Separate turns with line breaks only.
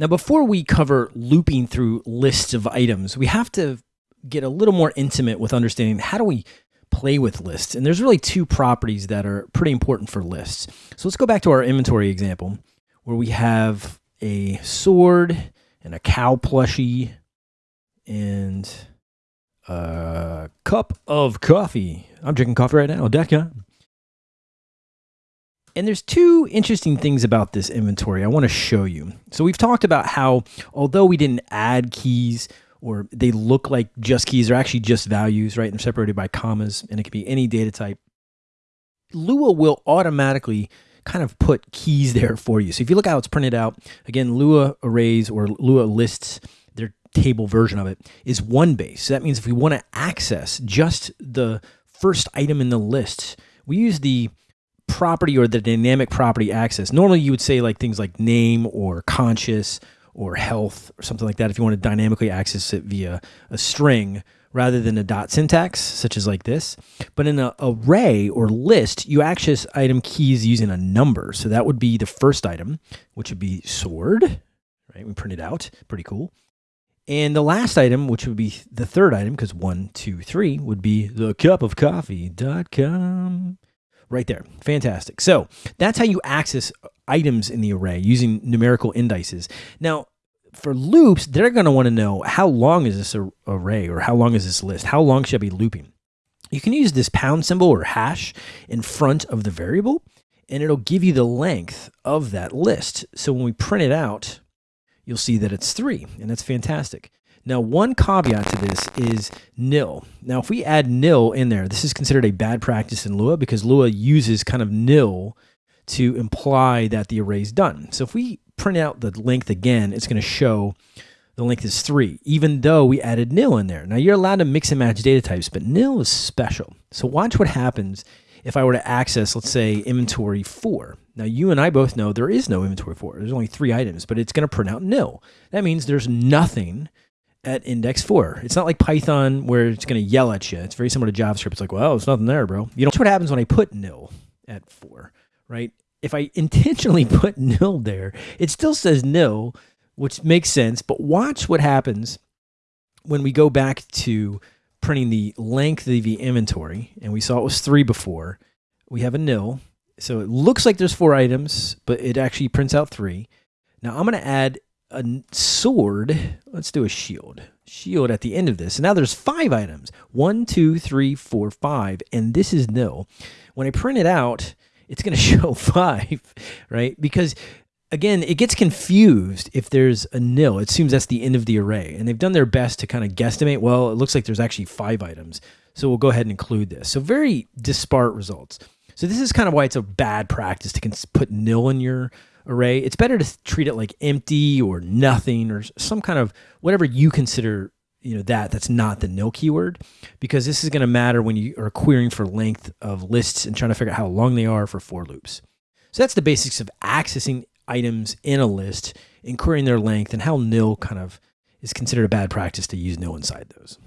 Now, before we cover looping through lists of items, we have to get a little more intimate with understanding how do we play with lists. And there's really two properties that are pretty important for lists. So let's go back to our inventory example where we have a sword and a cow plushie and a cup of coffee. I'm drinking coffee right now. Decca. And there's two interesting things about this inventory I want to show you. So we've talked about how although we didn't add keys or they look like just keys, they're actually just values, right? They're separated by commas and it can be any data type. Lua will automatically kind of put keys there for you. So if you look how it's printed out, again, Lua arrays or Lua lists, their table version of it is one base. So that means if we want to access just the first item in the list, we use the property or the dynamic property access. Normally you would say like things like name or conscious or health or something like that if you want to dynamically access it via a string rather than a dot syntax such as like this. But in an array or list, you access item keys using a number. So that would be the first item, which would be sword, right? We print it out, pretty cool. And the last item, which would be the third item, because one, two, three, would be the cup of coffee.com right there. Fantastic. So that's how you access items in the array using numerical indices. Now, for loops, they're going to want to know how long is this array or how long is this list? How long should I be looping? You can use this pound symbol or hash in front of the variable, and it'll give you the length of that list. So when we print it out, you'll see that it's three, and that's fantastic. Now, one caveat to this is nil. Now, if we add nil in there, this is considered a bad practice in Lua because Lua uses kind of nil to imply that the array is done. So if we print out the length again, it's going to show the length is three, even though we added nil in there. Now you're allowed to mix and match data types, but nil is special. So watch what happens if I were to access, let's say, inventory four. Now you and I both know there is no inventory four. There's only three items, but it's going to print out nil. That means there's nothing at index four. It's not like Python where it's going to yell at you. It's very similar to JavaScript. It's like, well, there's nothing there, bro. You know, what happens when I put nil at four, right? If I intentionally put nil there, it still says nil, which makes sense. But watch what happens when we go back to printing the length of the inventory, and we saw it was three before. We have a nil. So it looks like there's four items, but it actually prints out three. Now I'm going to add a sword. Let's do a shield. Shield at the end of this. And now there's five items. One, two, three, four, five. And this is nil. When I print it out, it's going to show five, right? Because again, it gets confused if there's a nil. It assumes that's the end of the array. And they've done their best to kind of guesstimate, well, it looks like there's actually five items. So we'll go ahead and include this. So very disparate results. So this is kind of why it's a bad practice to put nil in your array, it's better to treat it like empty or nothing or some kind of whatever you consider you know that that's not the nil keyword because this is going to matter when you are querying for length of lists and trying to figure out how long they are for for loops. So that's the basics of accessing items in a list and querying their length and how nil kind of is considered a bad practice to use nil inside those.